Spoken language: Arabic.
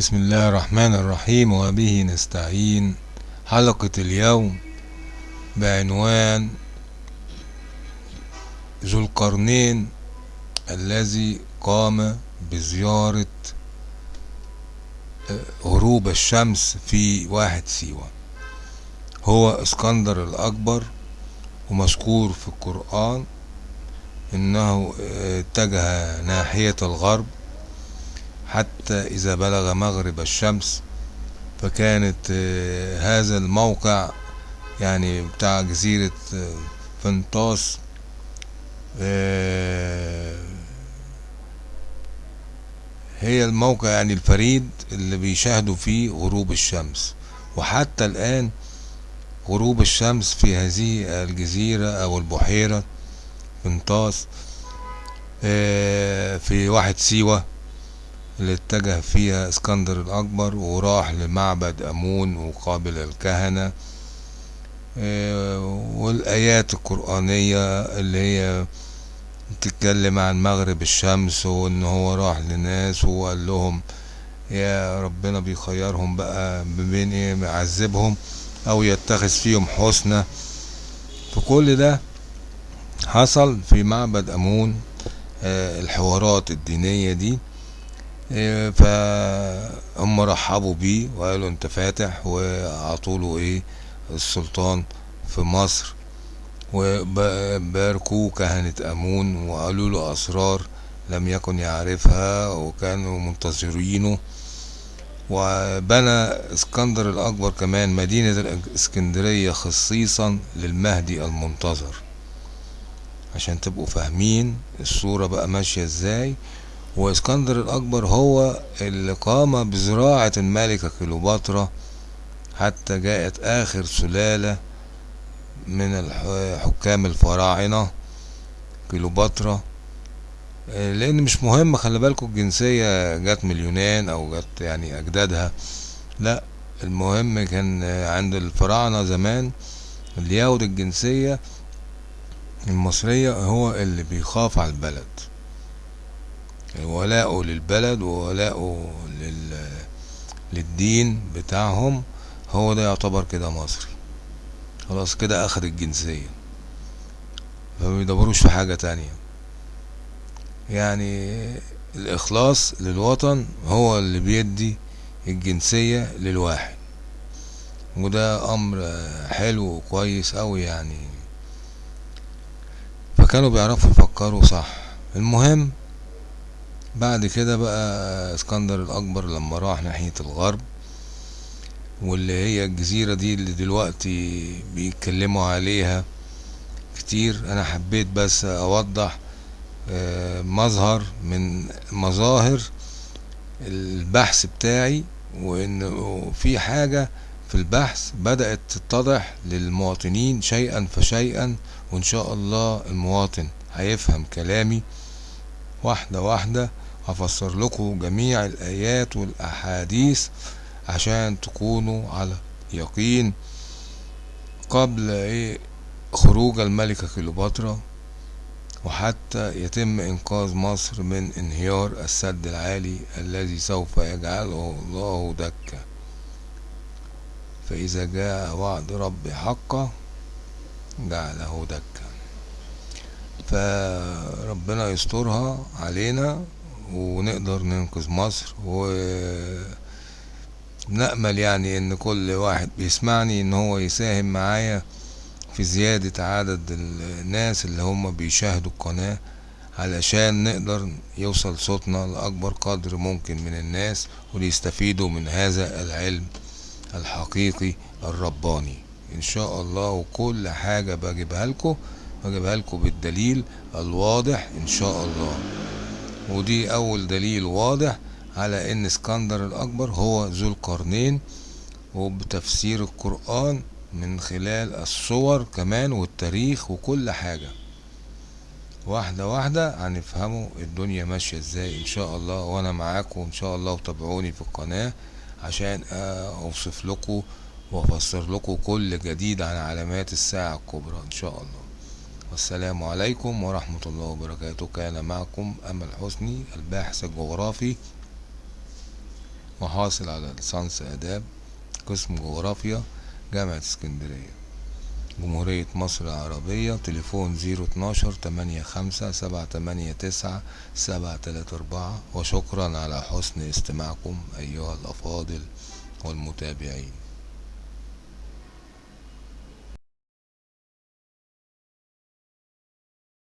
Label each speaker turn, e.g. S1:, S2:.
S1: بسم الله الرحمن الرحيم وبه نستعين. حلقة اليوم بعنوان ذو القرنين الذي قام بزيارة غروب الشمس في واحد سيوة. هو اسكندر الأكبر ومذكور في القرآن إنه اتجه ناحية الغرب حتى إذا بلغ مغرب الشمس فكانت هذا الموقع يعني بتاع جزيرة فنطاس هي الموقع يعني الفريد اللي بيشاهدوا فيه غروب الشمس. وحتى الآن غروب الشمس في هذه الجزيرة أو البحيرة فنطاس في واحد سيوة اللي اتجه فيها اسكندر الأكبر وراح لمعبد أمون وقابل الكهنة. والآيات القرآنية اللي هي بتتكلم عن مغرب الشمس وإن هو راح لناس وقال لهم يا ربنا بيخيرهم بقى بين إيه يعذبهم أو يتخذ فيهم حسنى فكل ده حصل في معبد أمون. الحوارات الدينية دي. فهم رحبوا بيه وقالوا انت فاتح وعطوله إيه السلطان في مصر. وباركوه كهنة أمون وقالوا له أسرار لم يكن يعرفها وكانوا منتظرينه. وبنى اسكندر الأكبر كمان مدينة الإسكندرية خصيصا للمهدي المنتظر عشان تبقوا فاهمين الصورة بقى ماشية إزاي. وإسكندر الأكبر هو اللي قام بزراعة الملكة كليوباترا حتى جاءت آخر سلالة من حكام الفراعنة كليوباترا. لأن مش مهم خلي بالكوا الجنسية جت من اليونان أو جت يعني أجدادها. لا المهم كان عند الفراعنة زمان اللي ياخد الجنسية المصرية هو اللي بيخاف على البلد. ولاؤه للبلد وولاؤه لل... للدين بتاعهم هو ده يعتبر كده مصري. خلاص كده اخد الجنسية. فما بيدوروش في حاجة تانية. يعني الإخلاص للوطن هو اللي بيدي الجنسية للواحد. وده أمر حلو وكويس أوي يعني. فكانوا بيعرفوا يفكروا صح. المهم بعد كده بقى اسكندر الأكبر لما راح ناحية الغرب واللي هي الجزيرة دي اللي دلوقتي بيتكلموا عليها كتير أنا حبيت بس أوضح مظهر من مظاهر البحث بتاعي وإن في حاجة في البحث بدأت تتضح للمواطنين شيئا فشيئا وإن شاء الله المواطن هيفهم كلامي. واحدة واحدة هفسر لكم جميع الآيات والأحاديث عشان تكونوا على يقين. قبل إيه؟ خروج الملكة كليوباترا وحتى يتم إنقاذ مصر من انهيار السد العالي الذي سوف يجعله الله دكا. فإذا جاء وعد ربي حقا جعله دكا. فربنا يسترها علينا ونقدر ننقذ مصر. ونأمل يعني إن كل واحد بيسمعني إن هو يساهم معايا في زيادة عدد الناس اللي هم بيشاهدوا القناة علشان نقدر يوصل صوتنا لأكبر قدر ممكن من الناس وليستفيدوا من هذا العلم الحقيقي الرباني. إن شاء الله وكل حاجة بجيبها لكم. بجيبها لكم بالدليل الواضح إن شاء الله. ودي أول دليل واضح على إن اسكندر الأكبر هو ذو القرنين وبتفسير القرآن من خلال الصور كمان والتاريخ وكل حاجة. واحدة واحدة هنفهموا الدنيا ماشية إزاي إن شاء الله وأنا معاكم إن شاء الله وتابعوني في القناة عشان أوصف لكم وأفسر لكم كل جديد عن علامات الساعة الكبرى إن شاء الله. والسلام عليكم ورحمة الله وبركاته. كان معكم أمل حسني الباحث الجغرافي وحاصل على ليسانس آداب قسم جغرافيا جامعة اسكندرية. جمهورية مصر العربية تليفون زيرو اتناشر تمانية خمسة سبعة تمانية تسعة سبعة تلاتة أربعة. وشكرا على حسن استماعكم أيها الأفاضل والمتابعين.